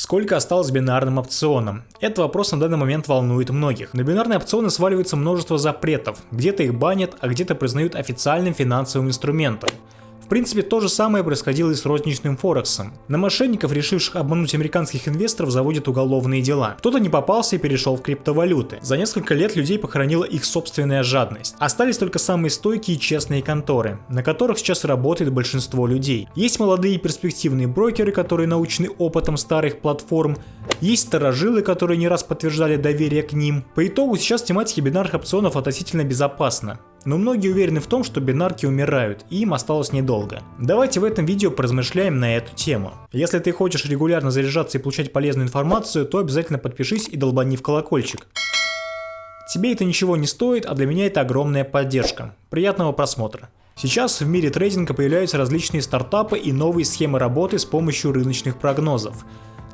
Сколько осталось бинарным опционам? Этот вопрос на данный момент волнует многих. На бинарные опционы сваливается множество запретов. Где-то их банят, а где-то признают официальным финансовым инструментом. В принципе, то же самое происходило и с розничным Форексом. На мошенников, решивших обмануть американских инвесторов, заводят уголовные дела. Кто-то не попался и перешел в криптовалюты. За несколько лет людей похоронила их собственная жадность. Остались только самые стойкие и честные конторы, на которых сейчас работает большинство людей. Есть молодые и перспективные брокеры, которые научены опытом старых платформ, есть старожилы, которые не раз подтверждали доверие к ним. По итогу сейчас тематика бинарных опционов относительно безопасна. Но многие уверены в том, что бинарки умирают, и им осталось недолго. Давайте в этом видео поразмышляем на эту тему. Если ты хочешь регулярно заряжаться и получать полезную информацию, то обязательно подпишись и долбани в колокольчик. Тебе это ничего не стоит, а для меня это огромная поддержка. Приятного просмотра. Сейчас в мире трейдинга появляются различные стартапы и новые схемы работы с помощью рыночных прогнозов.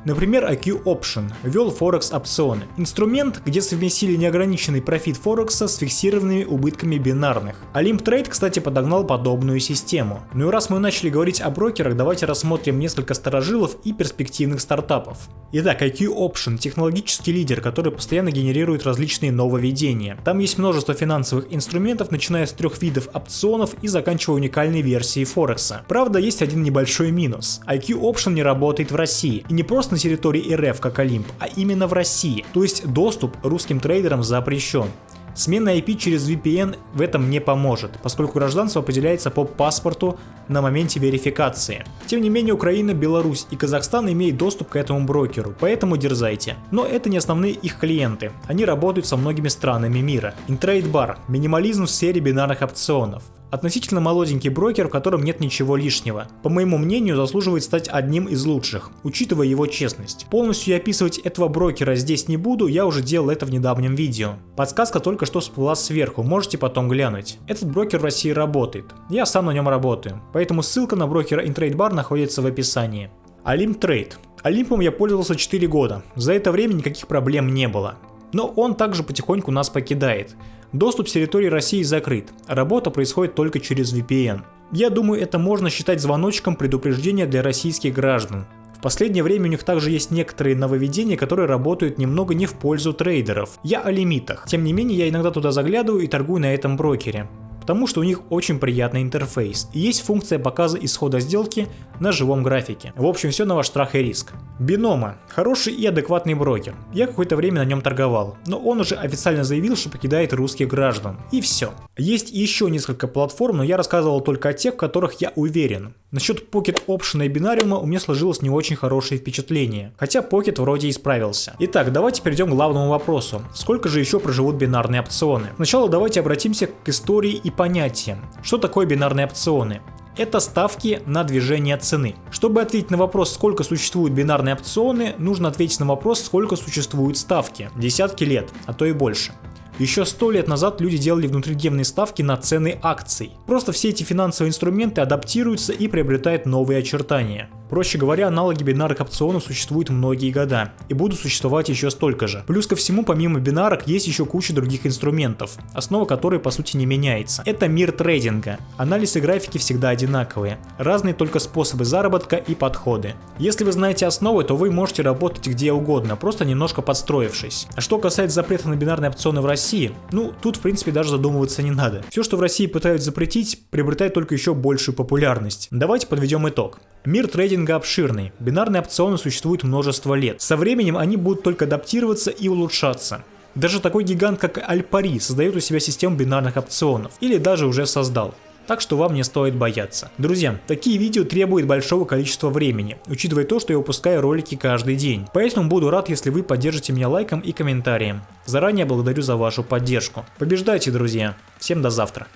Например, IQ Option ввел Форекс опционы. Инструмент, где совместили неограниченный профит Форекса с фиксированными убытками бинарных. Olymp Trade, кстати, подогнал подобную систему. Ну и раз мы начали говорить о брокерах, давайте рассмотрим несколько сторожилов и перспективных стартапов. Итак, IQ Option – технологический лидер, который постоянно генерирует различные нововведения. Там есть множество финансовых инструментов, начиная с трех видов опционов и заканчивая уникальной версией Форекса. Правда, есть один небольшой минус. IQ Option не работает в России. И не просто на территории РФ, как Олимп, а именно в России. То есть доступ русским трейдерам запрещен. Смена IP через VPN в этом не поможет, поскольку гражданство определяется по паспорту на моменте верификации. Тем не менее Украина, Беларусь и Казахстан имеют доступ к этому брокеру, поэтому дерзайте. Но это не основные их клиенты, они работают со многими странами мира. Bar – минимализм в сфере бинарных опционов. Относительно молоденький брокер, в котором нет ничего лишнего. По моему мнению, заслуживает стать одним из лучших, учитывая его честность. Полностью описывать этого брокера здесь не буду, я уже делал это в недавнем видео. Подсказка только что всплыла сверху, можете потом глянуть. Этот брокер в России работает, я сам на нем работаю, поэтому ссылка на брокера InTradeBar находится в описании. Olymp Trade. Олимпом я пользовался 4 года, за это время никаких проблем не было. Но он также потихоньку нас покидает. Доступ с территории России закрыт, работа происходит только через VPN. Я думаю, это можно считать звоночком предупреждения для российских граждан. В последнее время у них также есть некоторые нововведения, которые работают немного не в пользу трейдеров. Я о лимитах. Тем не менее, я иногда туда заглядываю и торгую на этом брокере потому что у них очень приятный интерфейс и есть функция показа исхода сделки на живом графике. В общем, все на ваш страх и риск. Бинома. Хороший и адекватный брокер. Я какое-то время на нем торговал, но он уже официально заявил, что покидает русских граждан. И все. Есть еще несколько платформ, но я рассказывал только о тех, в которых я уверен. Насчет Pocket Option и бинариума у меня сложилось не очень хорошее впечатление, хотя Pocket вроде и справился. Итак, давайте перейдем к главному вопросу. Сколько же еще проживут бинарные опционы? Сначала давайте обратимся к истории и понятиям. Что такое бинарные опционы? это ставки на движение цены. Чтобы ответить на вопрос, сколько существуют бинарные опционы, нужно ответить на вопрос, сколько существуют ставки. Десятки лет, а то и больше. Еще сто лет назад люди делали внутридневные ставки на цены акций. Просто все эти финансовые инструменты адаптируются и приобретают новые очертания. Проще говоря, аналоги бинарных опционов существуют многие года и будут существовать еще столько же. Плюс ко всему, помимо бинарок, есть еще куча других инструментов, основа которой по сути не меняется. Это мир трейдинга. Анализ и графики всегда одинаковые, разные только способы заработка и подходы. Если вы знаете основы, то вы можете работать где угодно, просто немножко подстроившись. А что касается запрета на бинарные опционы в России, ну тут в принципе даже задумываться не надо. Все, что в России пытаются запретить, приобретает только еще большую популярность. Давайте подведем итог. Мир трейдинга обширный, бинарные опционы существуют множество лет. Со временем они будут только адаптироваться и улучшаться. Даже такой гигант, как Альпари, создает у себя систему бинарных опционов, или даже уже создал. Так что вам не стоит бояться. Друзья, такие видео требуют большого количества времени, учитывая то, что я выпускаю ролики каждый день. Поэтому буду рад, если вы поддержите меня лайком и комментарием. Заранее благодарю за вашу поддержку. Побеждайте, друзья. Всем до завтра.